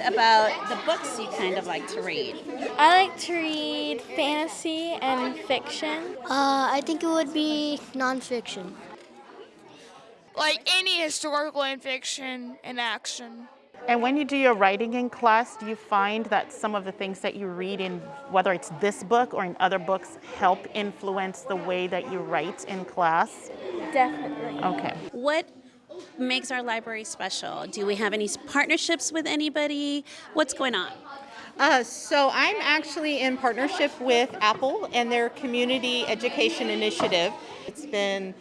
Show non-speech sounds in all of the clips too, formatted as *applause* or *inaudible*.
about the books you kind of like to read? I like to read fantasy and fiction. Uh, I think it would be nonfiction. Like any historical and fiction and action. And when you do your writing in class, do you find that some of the things that you read in, whether it's this book or in other books, help influence the way that you write in class? Definitely. Okay. What makes our library special? Do we have any partnerships with anybody? What's going on? Uh, so I'm actually in partnership with Apple and their community education initiative. It's been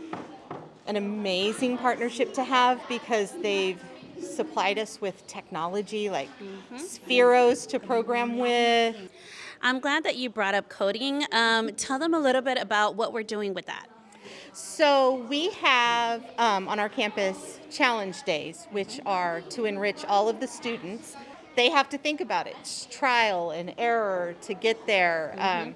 an amazing partnership to have because they've supplied us with technology like mm-hmm. Spheros to program with. I'm glad that you brought up coding. Um, tell them a little bit about what we're doing with that. So we have um, on our campus challenge days, which are to enrich all of the students. They have to think about it, it's trial and error to get there. Mm-hmm. Um,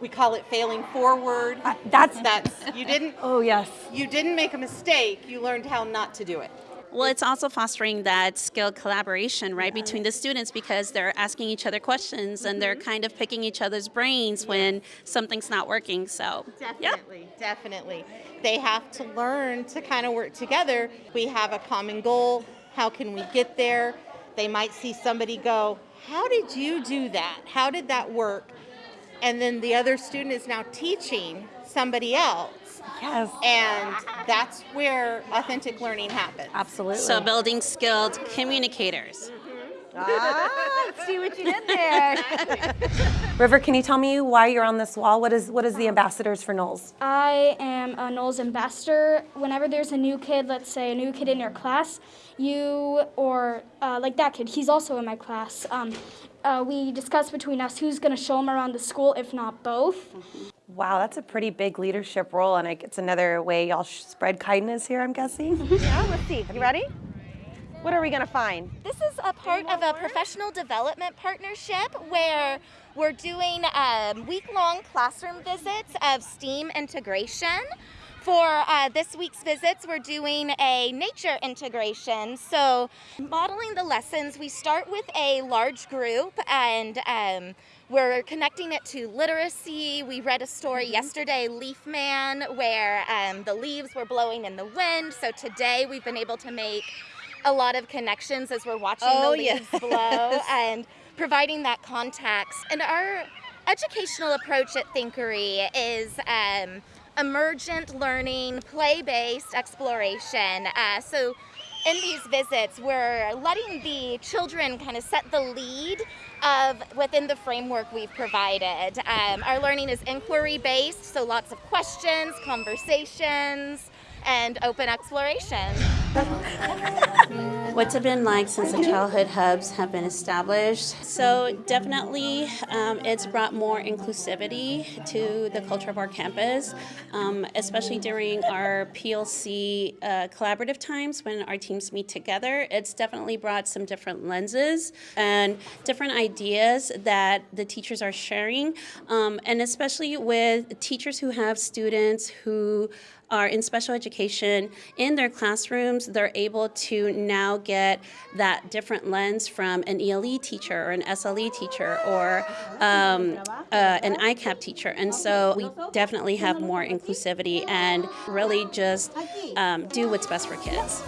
we call it failing forward. Uh, that's that's you didn't. *laughs* oh yes. You didn't make a mistake. You learned how not to do it. Well, it's also fostering that skill collaboration, right, between the students because they're asking each other questions and they're mm-hmm. kind of picking each other's brains when something's not working. So, definitely, yeah. definitely. They have to learn to kind of work together. We have a common goal. How can we get there? They might see somebody go, How did you do that? How did that work? And then the other student is now teaching somebody else Yes. And that's where authentic learning happens. Absolutely. So building skilled communicators. Ah, see what you did there. *laughs* River, can you tell me why you're on this wall? What is what is the ambassadors for Knowles? I am a Knowles ambassador. Whenever there's a new kid, let's say a new kid in your class, you or uh, like that kid, he's also in my class. Um, uh, we discuss between us who's going to show him around the school, if not both. Wow, that's a pretty big leadership role, and it's another way y'all spread kindness here, I'm guessing. *laughs* yeah, let's see. You ready? What are we going to find? This is a part of a professional development partnership where we're doing um, week-long classroom visits of STEAM integration. For uh, this week's visits, we're doing a nature integration. So, modeling the lessons, we start with a large group and um, we're connecting it to literacy. We read a story mm-hmm. yesterday, Leaf Man, where um, the leaves were blowing in the wind. So, today we've been able to make a lot of connections as we're watching oh, the leaves yes. blow *laughs* and providing that context. And our educational approach at Thinkery is um, emergent learning, play-based exploration. Uh, so in these visits, we're letting the children kind of set the lead of within the framework we've provided. Um, our learning is inquiry-based, so lots of questions, conversations, and open exploration. *laughs* What's it been like since the childhood hubs have been established? So definitely um, it's brought more inclusivity to the culture of our campus, um, especially during our PLC uh, collaborative times when our teams meet together. It's definitely brought some different lenses and different ideas that the teachers are sharing, um, and especially with teachers who have students who are in special education in their classrooms, they're able to now get that different lens from an ELE teacher or an SLE teacher or um, uh, an ICAP teacher. And so we definitely have more inclusivity and really just um, do what's best for kids.